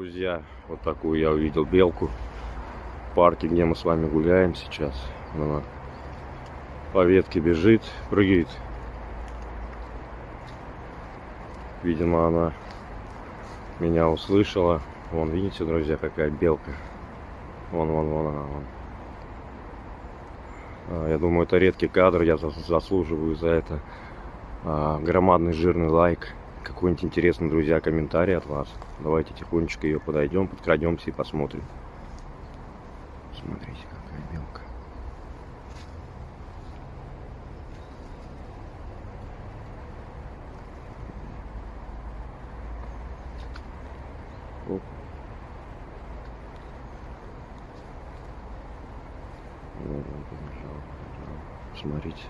друзья, вот такую я увидел белку в парке, где мы с вами гуляем сейчас. Она по ветке бежит, прыгает. Видимо, она меня услышала. Вон, видите, друзья, какая белка. Вон, вон, вон она, вон. А, Я думаю, это редкий кадр, я зас- заслуживаю за это а, громадный жирный лайк. Какой-нибудь интересный, друзья, комментарий от вас. Давайте тихонечко ее подойдем, подкрадемся и посмотрим. Смотрите, какая белка. Оп. Побежал. Смотрите.